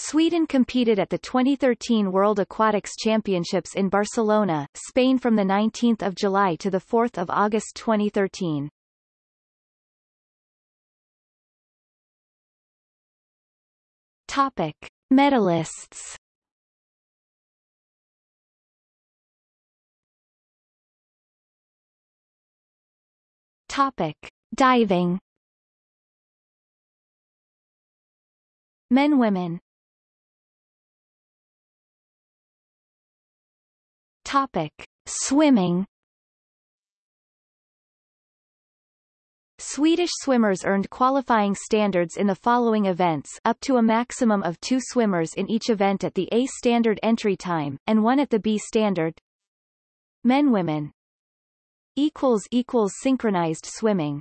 Sweden competed at the 2013 World Aquatics Championships in Barcelona, Spain from 19 July to 4 August 2013. Topic. Medalists Topic. Diving Men Women Topic. Swimming Swedish swimmers earned qualifying standards in the following events up to a maximum of two swimmers in each event at the A standard entry time, and one at the B standard. Men Women synchronized swimming